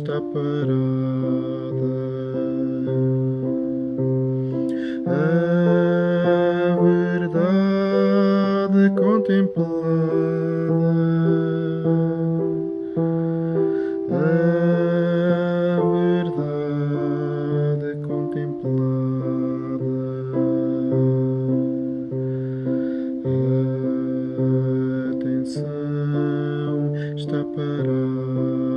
está parada. A verdade contemplada. A verdade contemplada. A atenção está parada.